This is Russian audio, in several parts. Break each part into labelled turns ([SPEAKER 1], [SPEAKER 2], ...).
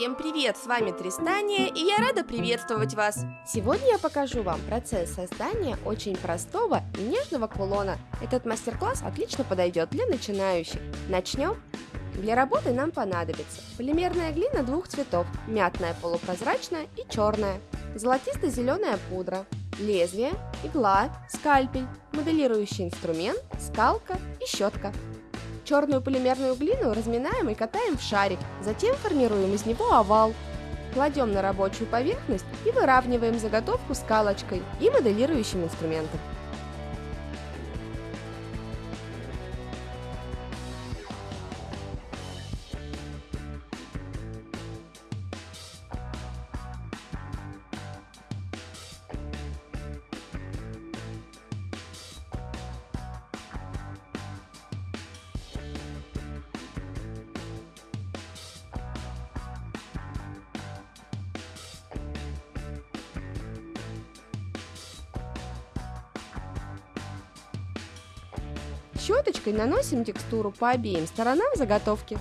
[SPEAKER 1] Всем привет, с вами Тристания, и я рада приветствовать вас.
[SPEAKER 2] Сегодня я покажу вам процесс создания очень простого и нежного кулона. Этот мастер-класс отлично подойдет для начинающих. Начнем? Для работы нам понадобится полимерная глина двух цветов, мятная полупрозрачная и черная, золотисто-зеленая пудра, лезвие, игла, скальпель, моделирующий инструмент, скалка и щетка. Черную полимерную глину разминаем и катаем в шарик, затем формируем из него овал. Кладем на рабочую поверхность и выравниваем заготовку скалочкой и моделирующим инструментом. Щеточкой наносим текстуру по обеим сторонам заготовки.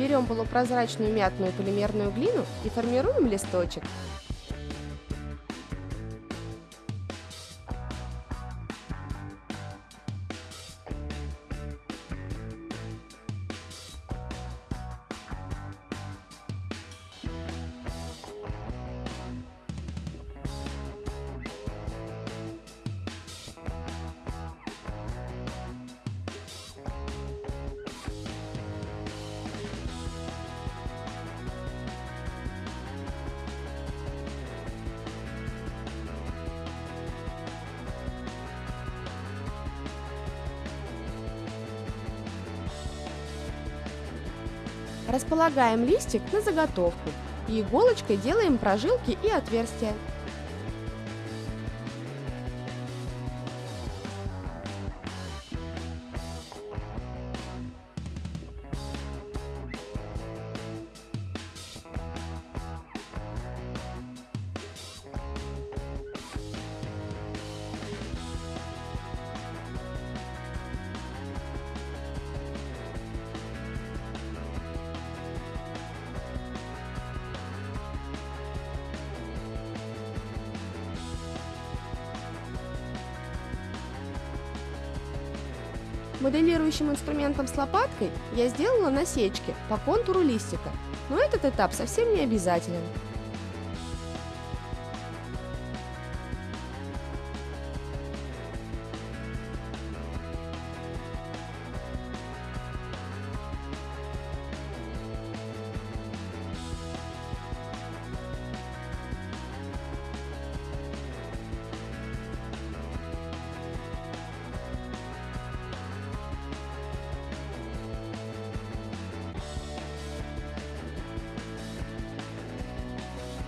[SPEAKER 2] Берем полупрозрачную мятную полимерную глину и формируем листочек. Располагаем листик на заготовку и иголочкой делаем прожилки и отверстия. Моделирующим инструментом с лопаткой я сделала насечки по контуру листика, но этот этап совсем не обязателен.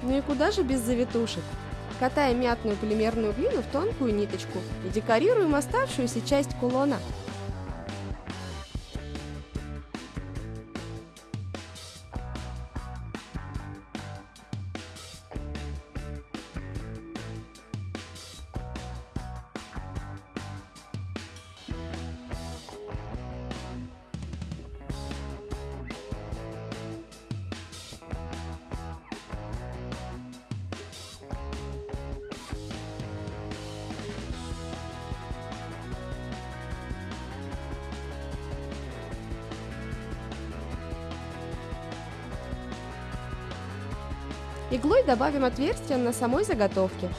[SPEAKER 2] Ну и куда же без завитушек? Катаем мятную полимерную глину в тонкую ниточку и декорируем оставшуюся часть кулона. Иглой добавим отверстие на самой заготовке.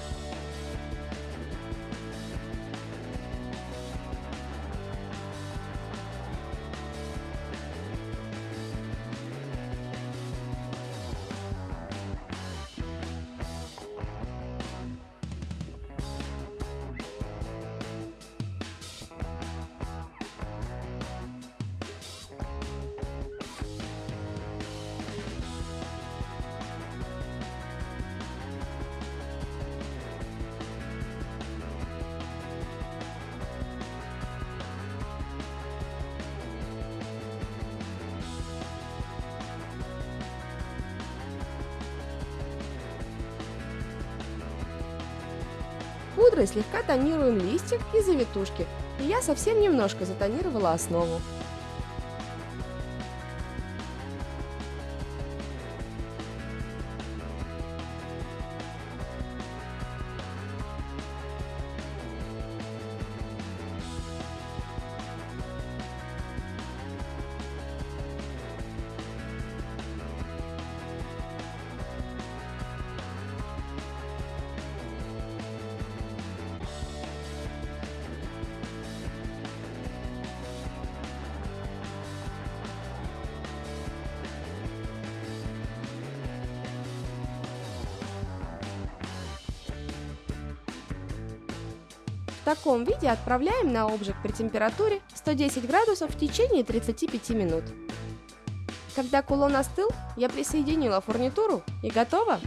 [SPEAKER 2] Пудрой слегка тонируем листик и завитушки. И я совсем немножко затонировала основу. В таком виде отправляем на обжиг при температуре 110 градусов в течение 35 минут. Когда кулон остыл, я присоединила фурнитуру и готово!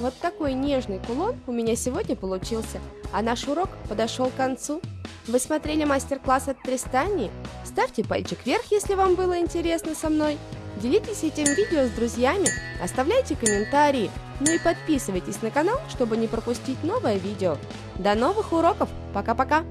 [SPEAKER 2] Вот такой нежный кулон у меня сегодня получился, а наш урок подошел к концу. Вы смотрели мастер-класс от Тристани? Ставьте пальчик вверх, если вам было интересно со мной. Делитесь этим видео с друзьями, оставляйте комментарии, ну и подписывайтесь на канал, чтобы не пропустить новое видео. До новых уроков! Пока-пока!